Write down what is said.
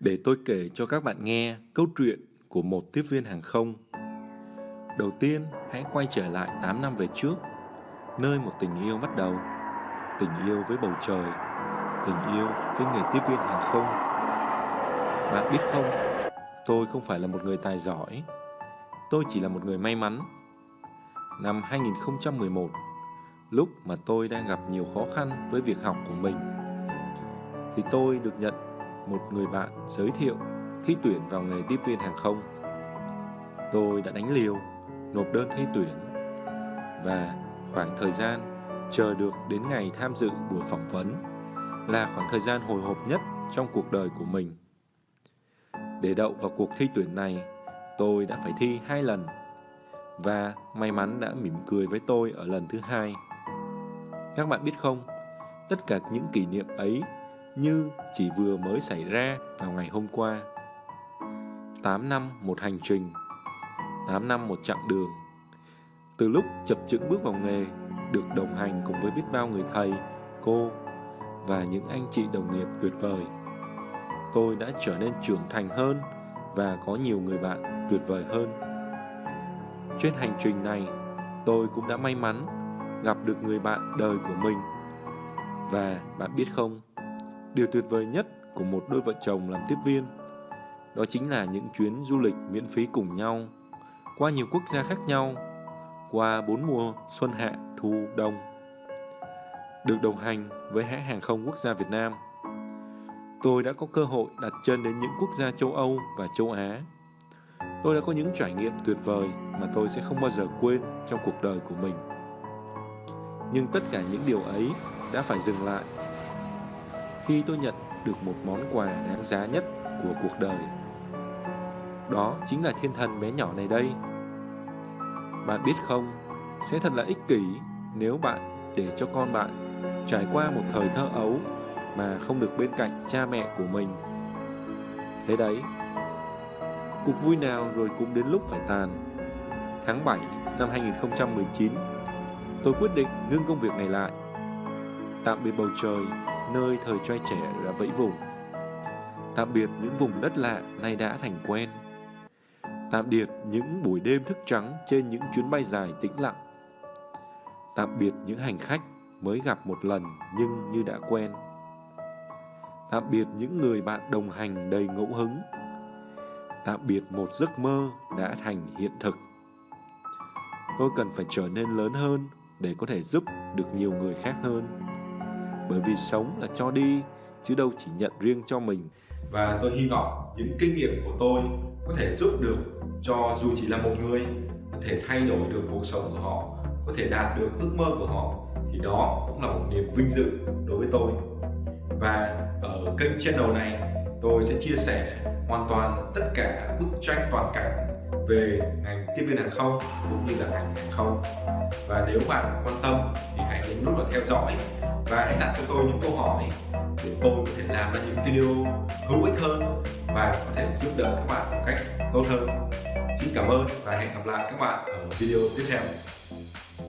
Để tôi kể cho các bạn nghe câu chuyện của một tiếp viên hàng không. Đầu tiên, hãy quay trở lại 8 năm về trước, nơi một tình yêu bắt đầu. Tình yêu với bầu trời, tình yêu với nghề tiếp viên hàng không. Bạn biết không, tôi không phải là một người tài giỏi, tôi chỉ là một người may mắn. Năm 2011, lúc mà tôi đang gặp nhiều khó khăn với việc học của mình, thì tôi được nhận một người bạn giới thiệu thi tuyển vào nghề tiếp viên hàng không. Tôi đã đánh liều, nộp đơn thi tuyển và khoảng thời gian chờ được đến ngày tham dự buổi phỏng vấn là khoảng thời gian hồi hộp nhất trong cuộc đời của mình. Để đậu vào cuộc thi tuyển này, tôi đã phải thi hai lần và may mắn đã mỉm cười với tôi ở lần thứ hai. Các bạn biết không, tất cả những kỷ niệm ấy như chỉ vừa mới xảy ra vào ngày hôm qua. 8 năm một hành trình, 8 năm một chặng đường. Từ lúc chập chững bước vào nghề, được đồng hành cùng với biết bao người thầy, cô và những anh chị đồng nghiệp tuyệt vời. Tôi đã trở nên trưởng thành hơn và có nhiều người bạn tuyệt vời hơn. Trên hành trình này, tôi cũng đã may mắn gặp được người bạn đời của mình. Và bạn biết không, Điều tuyệt vời nhất của một đôi vợ chồng làm tiếp viên đó chính là những chuyến du lịch miễn phí cùng nhau qua nhiều quốc gia khác nhau, qua bốn mùa xuân hạ, thu, đông. Được đồng hành với hãng hàng không quốc gia Việt Nam, tôi đã có cơ hội đặt chân đến những quốc gia châu Âu và châu Á. Tôi đã có những trải nghiệm tuyệt vời mà tôi sẽ không bao giờ quên trong cuộc đời của mình. Nhưng tất cả những điều ấy đã phải dừng lại khi tôi nhận được một món quà đáng giá nhất của cuộc đời. Đó chính là thiên thần bé nhỏ này đây. Bạn biết không, sẽ thật là ích kỷ nếu bạn để cho con bạn trải qua một thời thơ ấu mà không được bên cạnh cha mẹ của mình. Thế đấy, cuộc vui nào rồi cũng đến lúc phải tàn. Tháng 7 năm 2019, tôi quyết định ngưng công việc này lại. Tạm biệt bầu trời nơi thời trai trẻ đã vẫy vùng. Tạm biệt những vùng đất lạ nay đã thành quen. Tạm biệt những buổi đêm thức trắng trên những chuyến bay dài tĩnh lặng. Tạm biệt những hành khách mới gặp một lần nhưng như đã quen. Tạm biệt những người bạn đồng hành đầy ngẫu hứng. Tạm biệt một giấc mơ đã thành hiện thực. Tôi cần phải trở nên lớn hơn để có thể giúp được nhiều người khác hơn bởi vì sống là cho đi, chứ đâu chỉ nhận riêng cho mình. Và tôi hy vọng những kinh nghiệm của tôi có thể giúp được cho dù chỉ là một người, có thể thay đổi được cuộc sống của họ, có thể đạt được ước mơ của họ, thì đó cũng là một niềm vinh dự đối với tôi. Và ở kênh channel này, tôi sẽ chia sẻ hoàn toàn tất cả bức tranh toàn cảnh về ngành tiếp viên hàng không cũng như là ngành hàng không. Và nếu bạn quan tâm thì hãy nhấn nút vào theo dõi và hãy đặt cho tôi những câu hỏi để tôi có thể làm ra những video hữu ích hơn và có thể giúp đỡ các bạn một cách tốt hơn. Xin cảm ơn và hẹn gặp lại các bạn ở video tiếp theo.